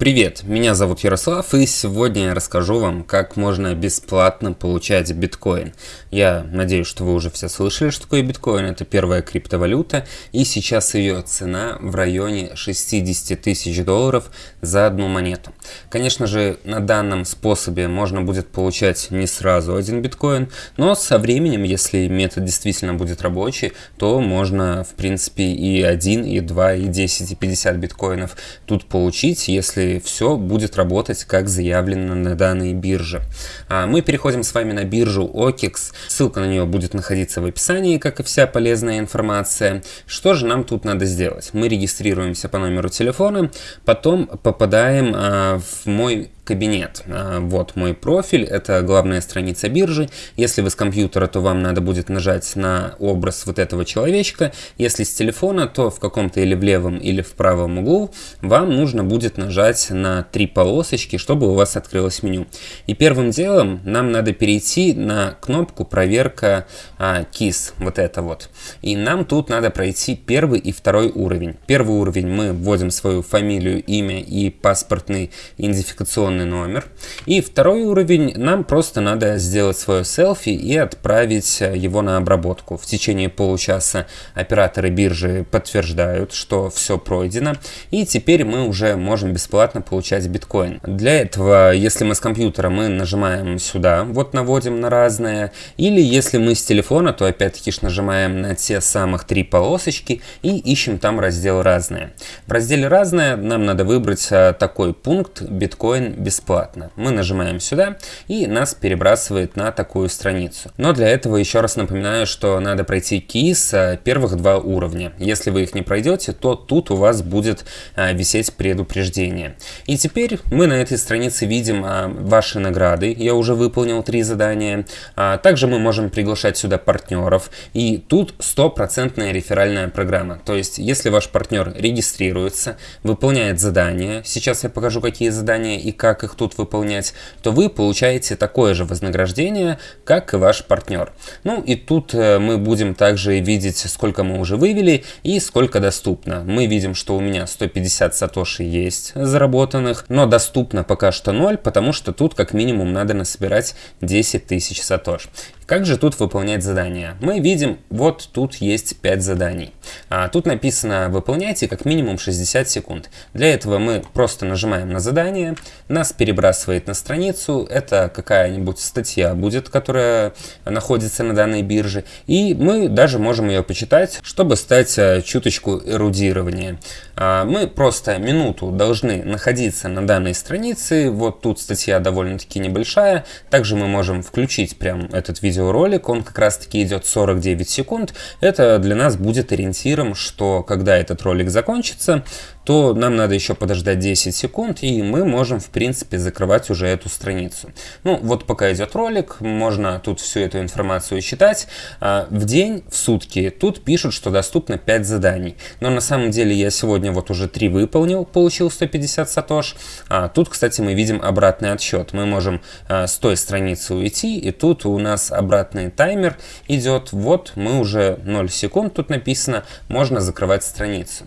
Привет, меня зовут Ярослав и сегодня я расскажу вам, как можно бесплатно получать биткоин. Я надеюсь, что вы уже все слышали, что такое биткоин. Это первая криптовалюта и сейчас ее цена в районе 60 тысяч долларов за одну монету. Конечно же, на данном способе можно будет получать не сразу один биткоин, но со временем, если метод действительно будет рабочий, то можно в принципе и 1, и 2, и 10, и 50 биткоинов тут получить, если все будет работать как заявлено на данной бирже. А мы переходим с вами на биржу OKEX. Ссылка на нее будет находиться в описании, как и вся полезная информация. Что же нам тут надо сделать? Мы регистрируемся по номеру телефона, потом попадаем а, в мой кабинет. А, вот мой профиль, это главная страница биржи. Если вы с компьютера, то вам надо будет нажать на образ вот этого человечка. Если с телефона, то в каком-то или в левом, или в правом углу вам нужно будет нажать на три полосочки, чтобы у вас открылось меню. И первым делом нам надо перейти на кнопку проверка а, KISS, вот это вот. И нам тут надо пройти первый и второй уровень. Первый уровень мы вводим свою фамилию, имя и паспортный идентификационный телефонный номер. И второй уровень, нам просто надо сделать свое селфи и отправить э, его на обработку. В течение получаса операторы биржи подтверждают, что все пройдено. И теперь мы уже можем бесплатно получать биткоин. Для этого, если мы с компьютера, мы нажимаем сюда, вот наводим на разное. Или если мы с телефона, то опять-таки нажимаем на те самых три полосочки и ищем там раздел «Разное». В разделе «Разное» нам надо выбрать э, такой пункт «Биткоин бесплатно. Мы нажимаем сюда и нас перебрасывает на такую страницу. Но для этого еще раз напоминаю, что надо пройти кейс э, первых два уровня. Если вы их не пройдете, то тут у вас будет а, висеть предупреждение. И теперь мы на этой странице видим а, ваши награды. Я уже выполнил три задания. А, также мы можем приглашать сюда партнеров. И тут стопроцентная реферальная программа. То есть, если ваш партнер регистрируется, выполняет задания, сейчас я покажу, какие задания и как как их тут выполнять, то вы получаете такое же вознаграждение, как и ваш партнер. Ну и тут э, мы будем также видеть, сколько мы уже вывели и сколько доступно. Мы видим, что у меня 150 сатоши есть заработанных, но доступно пока что 0, потому что тут как минимум надо насобирать 10 тысяч сатош. Как же тут выполнять задания? Мы видим, вот тут есть 5 заданий. А, тут написано «Выполняйте как минимум 60 секунд». Для этого мы просто нажимаем на задание, нас перебрасывает на страницу, это какая-нибудь статья будет, которая находится на данной бирже, и мы даже можем ее почитать, чтобы стать а, чуточку эрудированнее. А, мы просто минуту должны находиться на данной странице, вот тут статья довольно-таки небольшая, также мы можем включить прям этот видео видеоролик, он как раз таки идет 49 секунд. Это для нас будет ориентиром, что когда этот ролик закончится, то нам надо еще подождать 10 секунд, и мы можем, в принципе, закрывать уже эту страницу. Ну, вот пока идет ролик, можно тут всю эту информацию читать. А, в день, в сутки, тут пишут, что доступно 5 заданий. Но на самом деле я сегодня вот уже 3 выполнил, получил 150 сатош. А тут, кстати, мы видим обратный отсчет. Мы можем а, с той страницы уйти, и тут у нас обратный таймер идет. Вот мы уже 0 секунд тут написано, можно закрывать страницу.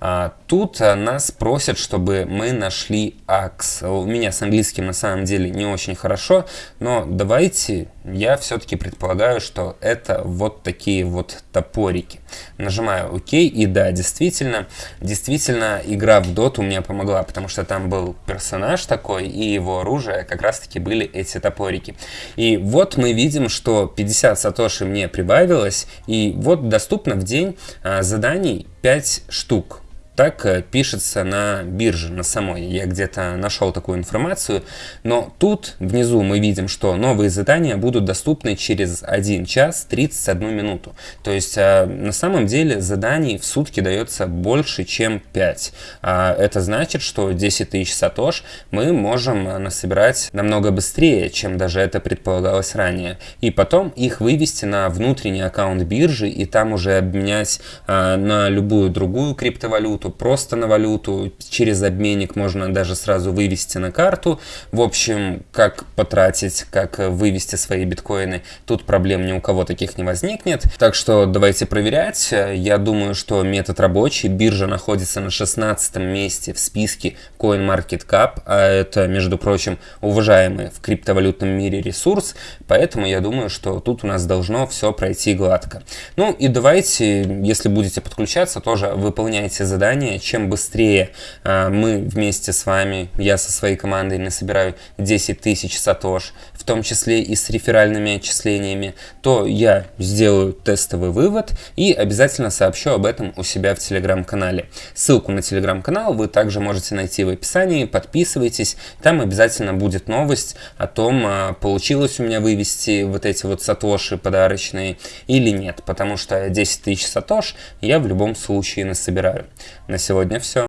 А, тут а, нас просят, чтобы мы нашли AX. У меня с английским на самом деле не очень хорошо, но давайте, я все-таки предполагаю, что это вот такие вот топорики. Нажимаю ОК, и да, действительно, действительно игра в доту мне помогла, потому что там был персонаж такой, и его оружие как раз-таки были эти топорики. И вот мы видим, что 50 сатоши мне прибавилось, и вот доступно в день а, заданий 5 штук. Так э, пишется на бирже, на самой. Я где-то нашел такую информацию. Но тут внизу мы видим, что новые задания будут доступны через 1 час 31 минуту. То есть э, на самом деле заданий в сутки дается больше, чем 5. А это значит, что 10 тысяч сатош мы можем э, насобирать намного быстрее, чем даже это предполагалось ранее. И потом их вывести на внутренний аккаунт биржи и там уже обменять на любую другую криптовалюту валюту, просто на валюту, через обменник можно даже сразу вывести на карту. В общем, как потратить, как вывести свои биткоины, тут проблем ни у кого таких не возникнет. Так что давайте проверять. Я думаю, что метод рабочий. Биржа находится на 16 месте в списке CoinMarketCap, а это, между прочим, уважаемый в криптовалютном мире ресурс, поэтому я думаю, что тут у нас должно все пройти гладко. Ну и давайте, если будете подключаться, тоже выполняйте задание. Чем быстрее э, мы вместе с вами, я со своей командой насобираю 10 тысяч сатош, в том числе и с реферальными отчислениями, то я сделаю тестовый вывод и обязательно сообщу об этом у себя в телеграм-канале. Ссылку на телеграм-канал вы также можете найти в описании, подписывайтесь, там обязательно будет новость о том, а, получилось у меня вывести вот эти вот сатоши подарочные или нет, потому что 10 тысяч сатош я в любом случае насобираю. На сегодня все.